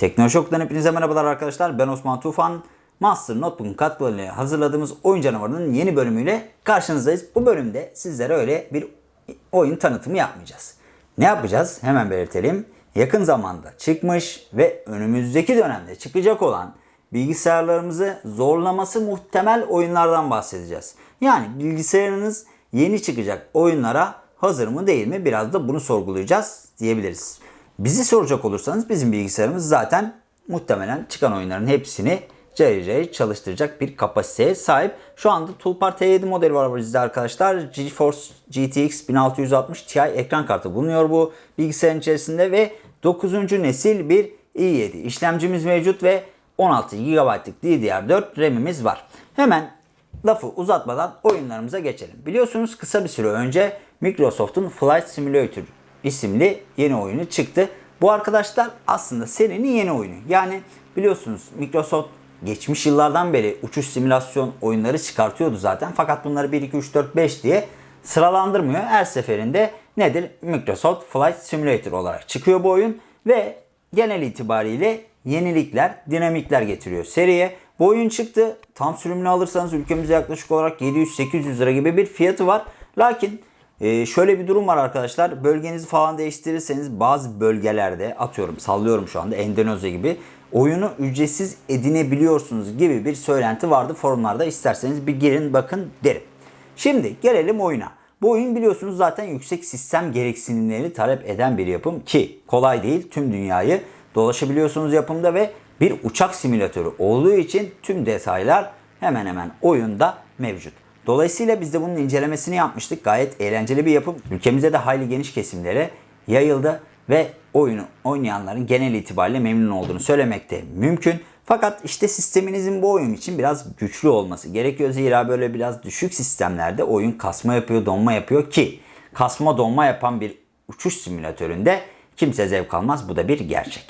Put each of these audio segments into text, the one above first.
Teknoşok'tan hepinize merhabalar arkadaşlar. Ben Osman Tufan. Master Notebook'un katkılarıyla hazırladığımız oyun canavarının yeni bölümüyle karşınızdayız. Bu bölümde sizlere öyle bir oyun tanıtımı yapmayacağız. Ne yapacağız? Hemen belirtelim. Yakın zamanda çıkmış ve önümüzdeki dönemde çıkacak olan bilgisayarlarımızı zorlaması muhtemel oyunlardan bahsedeceğiz. Yani bilgisayarınız yeni çıkacak oyunlara hazır mı değil mi biraz da bunu sorgulayacağız diyebiliriz. Bizi soracak olursanız bizim bilgisayarımız zaten muhtemelen çıkan oyunların hepsini cayır çalıştıracak bir kapasiteye sahip. Şu anda Toolpar T7 modeli var bizde arkadaşlar. GeForce GTX 1660 Ti ekran kartı bulunuyor bu bilgisayarın içerisinde ve 9. nesil bir i7 işlemcimiz mevcut ve 16 GB'lık DDR4 RAM'imiz var. Hemen lafı uzatmadan oyunlarımıza geçelim. Biliyorsunuz kısa bir süre önce Microsoft'un Flight Simulator isimli yeni oyunu çıktı. Bu arkadaşlar aslında serinin yeni oyunu. Yani biliyorsunuz Microsoft geçmiş yıllardan beri uçuş simülasyon oyunları çıkartıyordu zaten. Fakat bunları 1, 2, 3, 4, 5 diye sıralandırmıyor. Her seferinde nedir? Microsoft Flight Simulator olarak çıkıyor bu oyun ve genel itibariyle yenilikler, dinamikler getiriyor seriye. Bu oyun çıktı. Tam sürümünü alırsanız ülkemize yaklaşık olarak 700-800 lira gibi bir fiyatı var. Lakin e, şöyle bir durum var arkadaşlar. Bölgenizi falan değiştirirseniz bazı bölgelerde atıyorum sallıyorum şu anda Endonezya gibi oyunu ücretsiz edinebiliyorsunuz gibi bir söylenti vardı forumlarda. İsterseniz bir girin bakın derim. Şimdi gelelim oyuna. Bu oyun biliyorsunuz zaten yüksek sistem gereksinimleri talep eden bir yapım ki kolay değil tüm dünyayı dolaşabiliyorsunuz yapımda ve bir uçak simülatörü olduğu için tüm detaylar hemen hemen oyunda mevcut. Dolayısıyla biz de bunun incelemesini yapmıştık. Gayet eğlenceli bir yapım. Ülkemizde de hayli geniş kesimlere yayıldı ve oyunu oynayanların genel itibariyle memnun olduğunu söylemekte mümkün. Fakat işte sisteminizin bu oyun için biraz güçlü olması gerekiyor. Zira böyle biraz düşük sistemlerde oyun kasma yapıyor, donma yapıyor ki kasma donma yapan bir uçuş simülatöründe kimse zevk almaz. Bu da bir gerçek.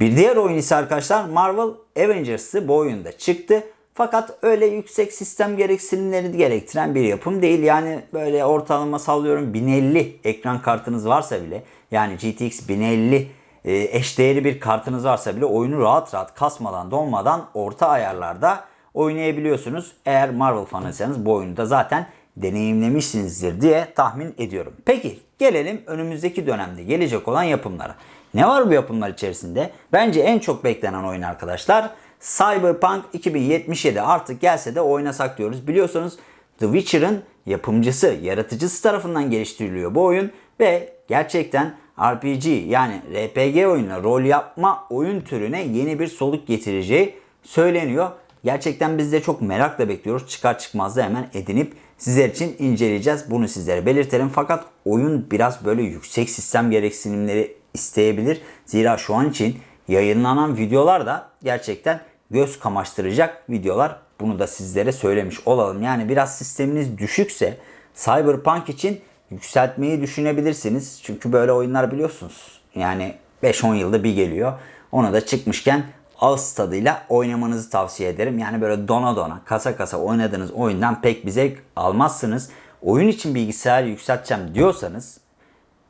Bir diğer oyun ise arkadaşlar Marvel Avengers'ı bu oyunda çıktı. Fakat öyle yüksek sistem gereksinimleri gerektiren bir yapım değil. Yani böyle ortalama sallıyorum 1050 ekran kartınız varsa bile yani GTX 1050 e, eşdeğeri bir kartınız varsa bile oyunu rahat rahat kasmadan donmadan orta ayarlarda oynayabiliyorsunuz. Eğer Marvel fanıysanız bu oyunu da zaten deneyimlemişsinizdir diye tahmin ediyorum. Peki gelelim önümüzdeki dönemde gelecek olan yapımlara. Ne var bu yapımlar içerisinde? Bence en çok beklenen oyun arkadaşlar Cyberpunk 2077 artık gelse de oynasak diyoruz. Biliyorsunuz The Witcher'ın yapımcısı, yaratıcısı tarafından geliştiriliyor bu oyun ve gerçekten RPG yani RPG oyununa rol yapma oyun türüne yeni bir soluk getireceği söyleniyor. Gerçekten biz de çok merakla bekliyoruz. Çıkar çıkmaz da hemen edinip sizler için inceleyeceğiz. Bunu sizlere belirtelim. Fakat oyun biraz böyle yüksek sistem gereksinimleri isteyebilir. Zira şu an için yayınlanan videolar da gerçekten göz kamaştıracak videolar. Bunu da sizlere söylemiş olalım. Yani biraz sisteminiz düşükse Cyberpunk için yükseltmeyi düşünebilirsiniz. Çünkü böyle oyunlar biliyorsunuz. Yani 5-10 yılda bir geliyor. Ona da çıkmışken ağız tadıyla oynamanızı tavsiye ederim. Yani böyle dona dona kasa kasa oynadığınız oyundan pek bir zevk almazsınız. Oyun için bilgisayar yükselteceğim diyorsanız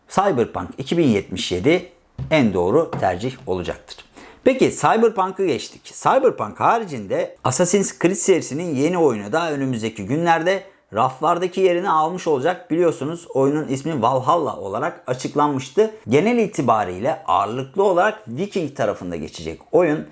Cyberpunk 2077 en doğru tercih olacaktır. Peki Cyberpunk'ı geçtik. Cyberpunk haricinde Assassin's Creed serisinin yeni oyunu da önümüzdeki günlerde raflardaki yerini almış olacak. Biliyorsunuz oyunun ismi Valhalla olarak açıklanmıştı. Genel itibariyle ağırlıklı olarak Viking tarafında geçecek oyun.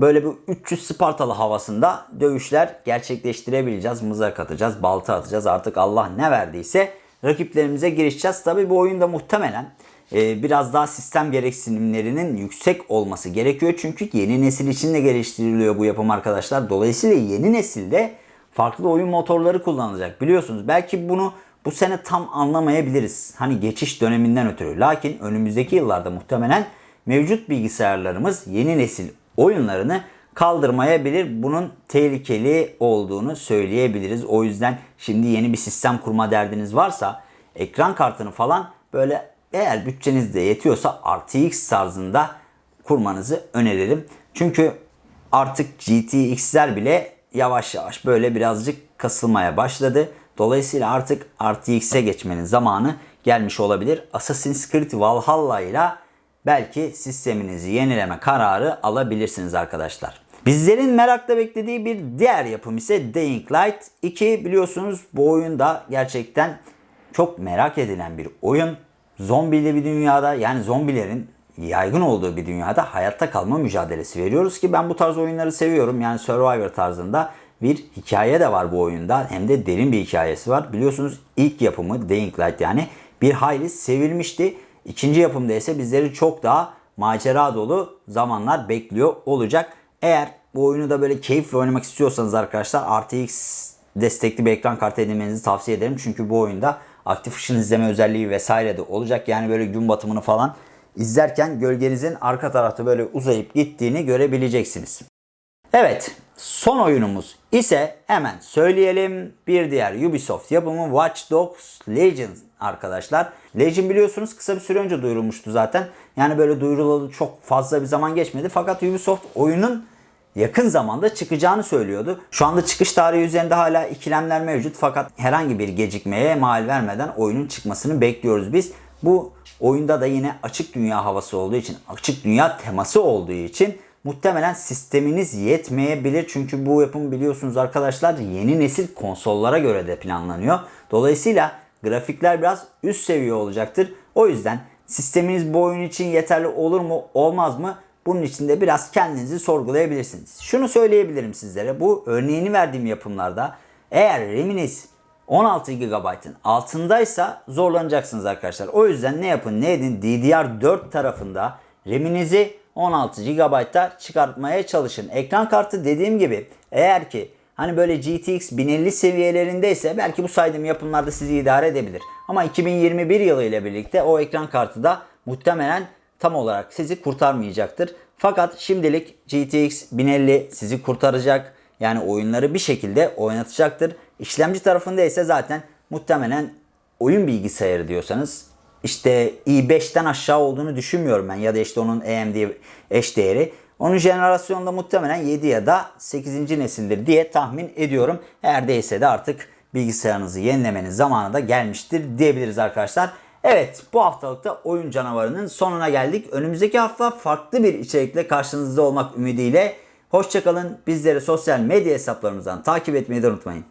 Böyle bir 300 Spartalı havasında dövüşler gerçekleştirebileceğiz. Mızrak atacağız, balta atacağız. Artık Allah ne verdiyse rakiplerimize girişeceğiz. Tabi bu oyunda muhtemelen biraz daha sistem gereksinimlerinin yüksek olması gerekiyor. Çünkü yeni nesil için de geliştiriliyor bu yapım arkadaşlar. Dolayısıyla yeni nesilde farklı oyun motorları kullanılacak. Biliyorsunuz belki bunu bu sene tam anlamayabiliriz. Hani geçiş döneminden ötürü. Lakin önümüzdeki yıllarda muhtemelen mevcut bilgisayarlarımız yeni nesil oyunlarını kaldırmayabilir. Bunun tehlikeli olduğunu söyleyebiliriz. O yüzden şimdi yeni bir sistem kurma derdiniz varsa ekran kartını falan böyle eğer bütçeniz de yetiyorsa RTX tarzında kurmanızı öneririm. Çünkü artık GTX'ler bile yavaş yavaş böyle birazcık kasılmaya başladı. Dolayısıyla artık RTX'e geçmenin zamanı gelmiş olabilir. Assassin's Creed Valhalla ile belki sisteminizi yenileme kararı alabilirsiniz arkadaşlar. Bizlerin merakla beklediği bir diğer yapım ise Dying Light 2. Biliyorsunuz bu oyunda gerçekten çok merak edilen bir oyun. Zombili bir dünyada yani zombilerin yaygın olduğu bir dünyada hayatta kalma mücadelesi veriyoruz ki ben bu tarz oyunları seviyorum. Yani Survivor tarzında bir hikaye de var bu oyunda. Hem de derin bir hikayesi var. Biliyorsunuz ilk yapımı Dying Light yani bir hayli sevilmişti. İkinci yapımda ise bizleri çok daha macera dolu zamanlar bekliyor olacak. Eğer bu oyunu da böyle keyifle oynamak istiyorsanız arkadaşlar RTX destekli bir ekran kartı edinmenizi tavsiye ederim. Çünkü bu oyunda aktif ışın izleme özelliği vesaire de olacak. Yani böyle gün batımını falan izlerken gölgenizin arka tarafta böyle uzayıp gittiğini görebileceksiniz. Evet, son oyunumuz ise hemen söyleyelim. Bir diğer Ubisoft yapımı Watch Dogs Legion arkadaşlar. Legion biliyorsunuz kısa bir süre önce duyurulmuştu zaten. Yani böyle duyurulalı çok fazla bir zaman geçmedi. Fakat Ubisoft oyunun yakın zamanda çıkacağını söylüyordu. Şu anda çıkış tarihi üzerinde hala ikilemler mevcut fakat herhangi bir gecikmeye mal vermeden oyunun çıkmasını bekliyoruz biz. Bu oyunda da yine açık dünya havası olduğu için, açık dünya teması olduğu için muhtemelen sisteminiz yetmeyebilir. Çünkü bu yapım biliyorsunuz arkadaşlar yeni nesil konsollara göre de planlanıyor. Dolayısıyla grafikler biraz üst seviye olacaktır. O yüzden sisteminiz bu oyun için yeterli olur mu olmaz mı? Bunun için de biraz kendinizi sorgulayabilirsiniz. Şunu söyleyebilirim sizlere. Bu örneğini verdiğim yapımlarda eğer RAM'iniz 16 GB'ın altındaysa zorlanacaksınız arkadaşlar. O yüzden ne yapın ne edin DDR4 tarafında RAM'inizi 16 GB'da çıkartmaya çalışın. Ekran kartı dediğim gibi eğer ki hani böyle GTX 1050 seviyelerindeyse belki bu saydığım yapımlarda sizi idare edebilir. Ama 2021 yılı ile birlikte o ekran kartı da muhtemelen tam olarak sizi kurtarmayacaktır. Fakat şimdilik GTX 1050 sizi kurtaracak. Yani oyunları bir şekilde oynatacaktır. İşlemci tarafında ise zaten muhtemelen oyun bilgisayarı diyorsanız işte i5'ten aşağı olduğunu düşünmüyorum ben ya da işte onun AMD eş değeri. Onun jenerasyonda muhtemelen 7 ya da 8. nesildir diye tahmin ediyorum. Eğer değilse de artık bilgisayarınızı yenilemenin zamanı da gelmiştir diyebiliriz arkadaşlar. Evet bu haftalıkta oyun canavarının sonuna geldik. Önümüzdeki hafta farklı bir içerikle karşınızda olmak ümidiyle. Hoşçakalın. Bizleri sosyal medya hesaplarımızdan takip etmeyi de unutmayın.